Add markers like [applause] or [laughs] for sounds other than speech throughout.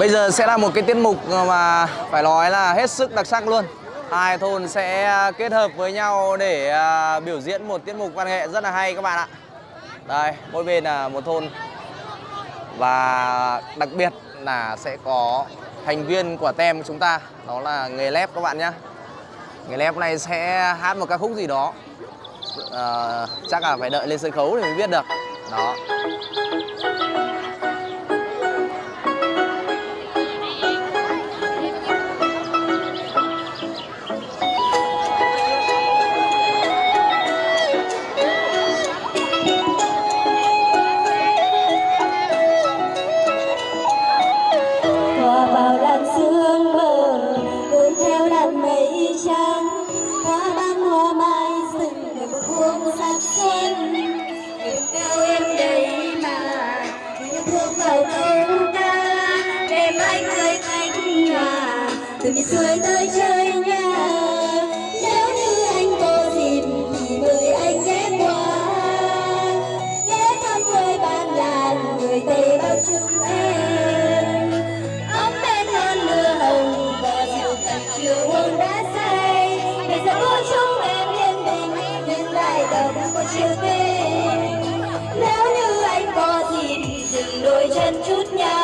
Bây giờ sẽ là một cái tiết mục mà phải nói là hết sức đặc sắc luôn. Hai thôn sẽ à, kết hợp với nhau để à, biểu diễn một tiết mục văn nghệ rất là hay các bạn ạ. Đây, mỗi bên là một thôn và đặc biệt là sẽ có thành viên của tem chúng ta đó là nghề lép các bạn nhé. Nghề lép này sẽ hát một ca khúc gì đó à, chắc là phải đợi lên sân khấu thì mới biết được đó từ miền xuôi tới chơi nhà. Nếu như anh có dịp thì mời anh ghé qua. Ghé thăm người bạn làng người tây bắc chung em. Ấm bên hơn mưa hồng và rượu tận chiều uống đã say. Bây giờ cô chúng em yên bình, nhưng lại đầu đậm một chiều tình nếu như anh có dịp dừng đôi chân chút nha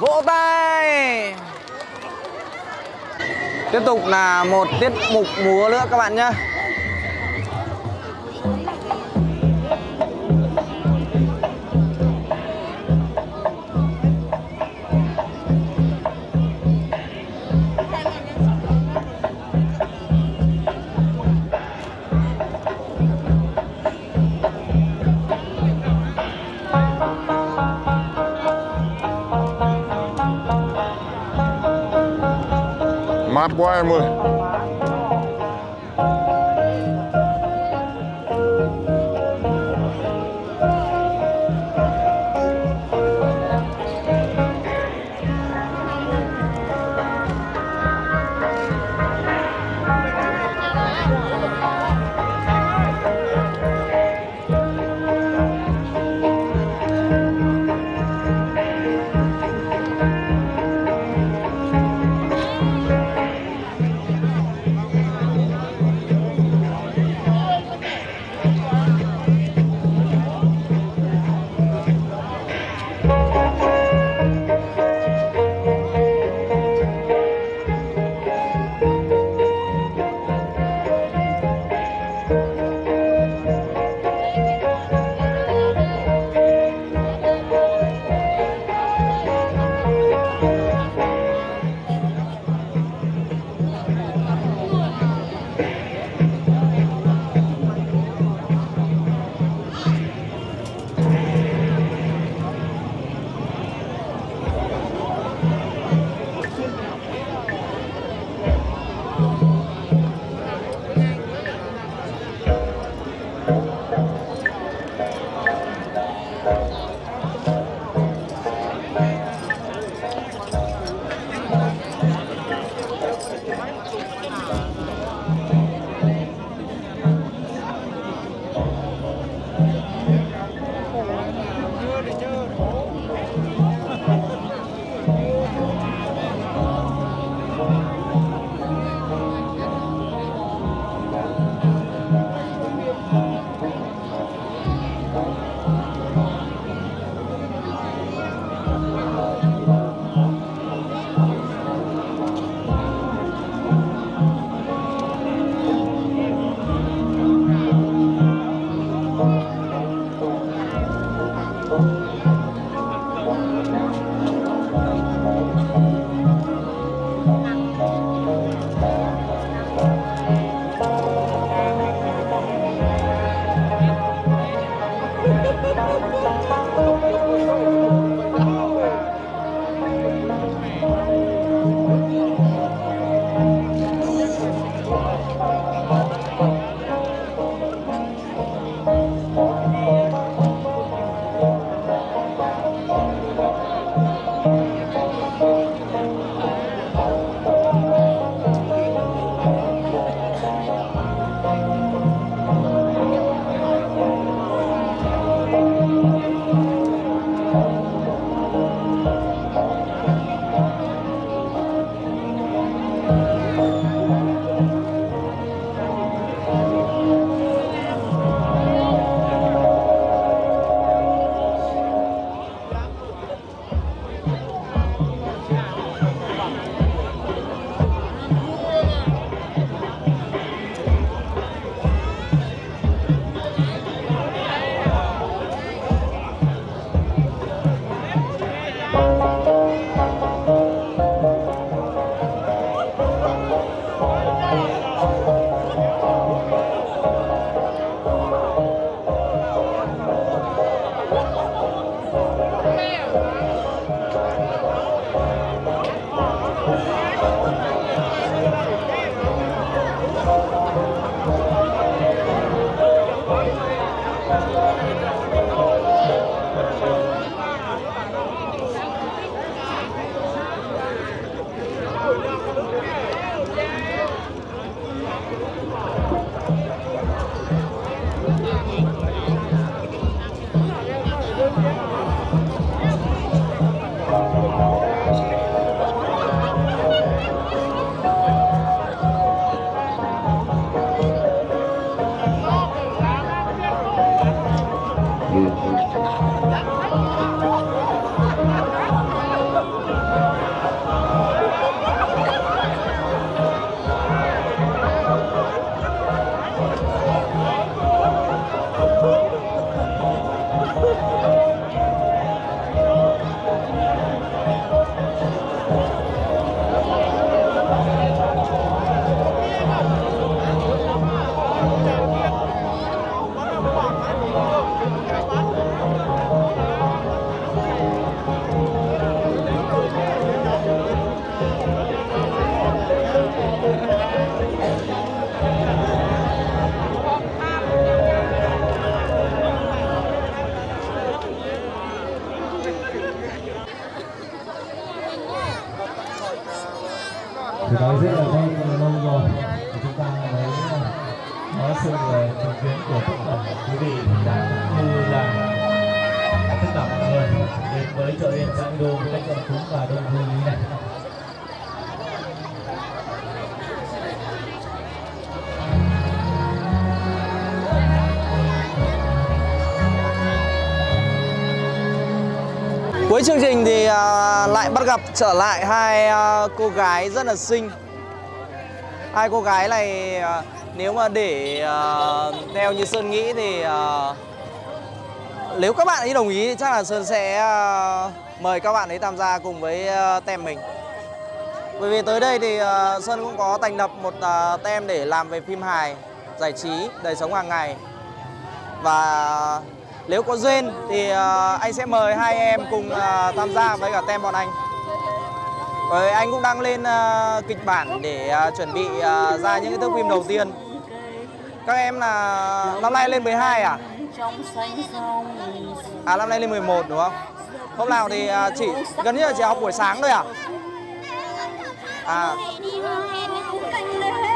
Vỗ tay. Tiếp tục là một tiết mục múa nữa các bạn nhé Uma Arma. Thì nói rất là đây lâu rồi. Chúng ta mới ờ, có sự ờ, chứng kiến của tất cả quý vị đã như là tất cả mọi người đến với chợ đêm Giang Đô với cách chọn cúng và đông vui như này. Cuối chương trình thì à, lại bắt gặp trở lại hai à, cô gái rất là xinh. Hai cô gái này à, nếu mà để theo như Sơn nghĩ thì nếu các bạn ấy đồng ý thì chắc là Sơn sẽ mời các bạn ấy tham gia cùng với tem mình. Bởi vì tới đây thì Sơn cũng có thành lập một tem để làm về phim hài, giải trí, đời sống hàng ngày. Và nếu có duyên thì ờ, anh sẽ mời hai em cùng ờ, tham gia với cả tem bọn anh. Bởi anh cũng đang lên ờ, kịch bản để chuẩn bị ra những cái thước phim đầu tiên. Các em là năm nay lên 12 à? À năm nay lên 11 đúng không? Hôm nào thì chỉ gần như là chỉ học buổi sáng thôi à? À.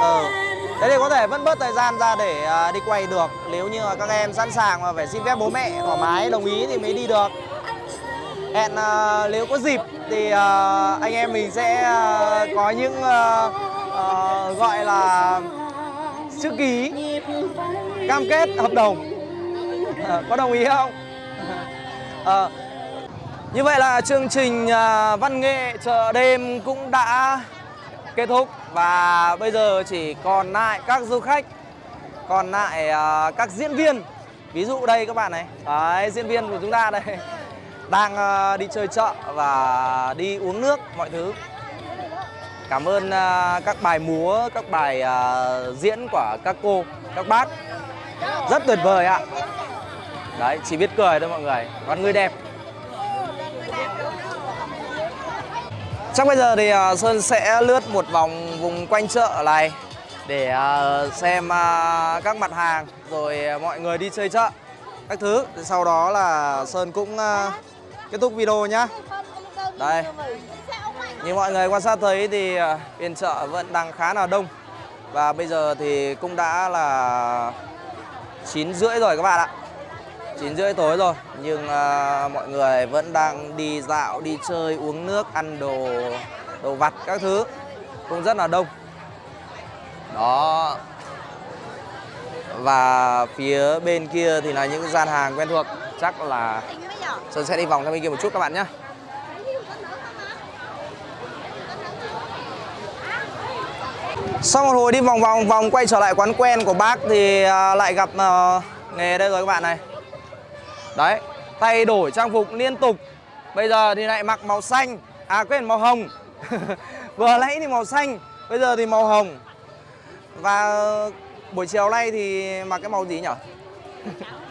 Ờ. Thế thì có thể vẫn bớt thời gian ra để à, đi quay được. Nếu như các em sẵn sàng mà phải xin phép bố mẹ thoải mái, đồng ý thì mới đi được. Hẹn à, nếu có dịp thì à, anh em mình sẽ có những gọi là chữ ký cam kết hợp đồng. Ờ, có đồng ý không? Ờ. Như vậy là chương trình văn nghệ chợ đêm cũng đã kết thúc. Và bây giờ chỉ còn lại các du khách còn lại uh, các diễn viên. Ví dụ đây các bạn này. Đấy, diễn viên của chúng ta đây. [laughs] Đang uh, đi chơi chợ và đi uống nước mọi thứ. Cảm ơn uh, các bài múa các bài uh, diễn của các cô các bác. Rất tuyệt vời ạ. Đấy chỉ biết cười thôi mọi người. Con người đẹp. Chắc bây giờ thì à, Sơn sẽ lướt một vòng vùng quanh chợ này để à, xem à, các mặt hàng rồi mọi người đi chơi chợ các thứ. Thì Sau đó là Sơn cũng kết thúc video nhá. Đây. Như mọi người quan sát thấy thì ờ, phiên chợ vẫn đang khá là đông. Và bây giờ thì cũng đã là 9 rưỡi rồi các bạn ạ. 9 rưỡi tối rồi nhưng à, mọi người vẫn đang đi dạo đi chơi uống nước ăn đồ đồ vặt các thứ. Cũng rất là đông. Đó. Và phía bên kia thì là những gian hàng quen thuộc. Chắc là Sơn sẽ đi vòng sang bên kia một chút các bạn nhé sau một hồi đi vòng vòng vòng quay trở lại quán quen của bác thì à, lại gặp à, nghề đây rồi các bạn này. Đấy, thay đổi trang phục liên tục. Bây giờ thì lại mặc màu xanh. À quên màu hồng. [laughs] Vừa nãy thì màu xanh Bây giờ thì màu hồng. Và buổi chiều nay thì mặc cái màu gì nhỉ?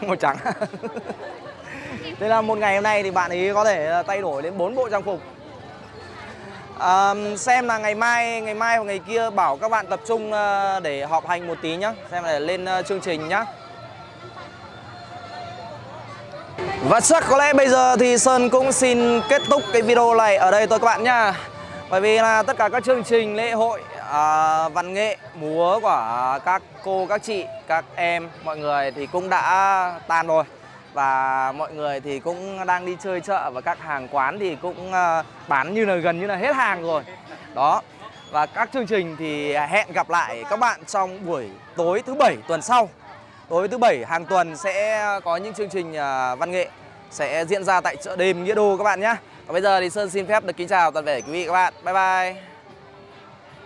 [laughs] màu trắng. [laughs] Thế là một ngày hôm nay thì bạn ấy có thể ờ, thay đổi đến 4 bộ trang phục. À, Xem là ngày mai, ngày mai hoặc ngày kia bảo các bạn tập trung ờ, để họp hành một tí nhá. Xem là lên ờ, chương trình nhá. Và chắc có lẽ bây giờ thì Sơn cũng xin kết thúc cái video này ở đây thôi các bạn nha. Bởi vì là tất cả các chương trình lễ hội à, văn nghệ, múa của các cô, các chị, các em, mọi người thì cũng đã tan rồi. Và mọi người thì cũng đang đi chơi chợ và các hàng quán thì cũng à, bán như là gần như là hết hàng rồi. Đó. Và các chương trình thì hẹn gặp lại các bạn trong buổi tối thứ bảy tuần sau. Đối với thứ bảy, hàng tuần sẽ có những chương trình à, văn nghệ sẽ diễn ra tại chợ đêm Nghĩa Đô các bạn nhé. Và bây giờ thì Sơn xin phép được kính chào toàn thể quý vị các bạn. Bye bye.